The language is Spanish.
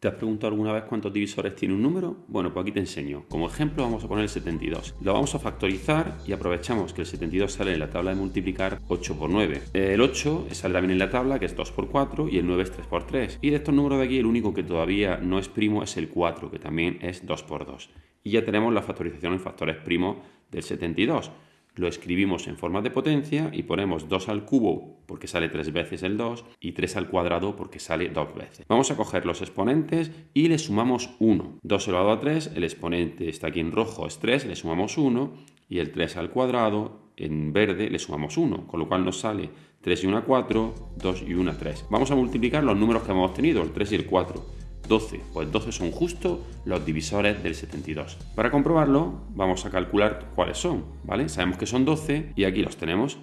¿Te has preguntado alguna vez cuántos divisores tiene un número? Bueno, pues aquí te enseño. Como ejemplo vamos a poner el 72. Lo vamos a factorizar y aprovechamos que el 72 sale en la tabla de multiplicar 8 por 9. El 8 sale también en la tabla que es 2 por 4 y el 9 es 3 por 3. Y de estos números de aquí el único que todavía no es primo es el 4, que también es 2 por 2. Y ya tenemos la factorización en factores primos del 72 lo escribimos en forma de potencia y ponemos 2 al cubo porque sale 3 veces el 2 y 3 al cuadrado porque sale 2 veces. Vamos a coger los exponentes y le sumamos 1. 2 elevado a 3, el exponente está aquí en rojo, es 3, le sumamos 1 y el 3 al cuadrado en verde le sumamos 1, con lo cual nos sale 3 y 1 4, 2 y 1 3. Vamos a multiplicar los números que hemos obtenido, el 3 y el 4. 12, pues 12 son justo los divisores del 72. Para comprobarlo, vamos a calcular cuáles son, ¿vale? Sabemos que son 12 y aquí los tenemos.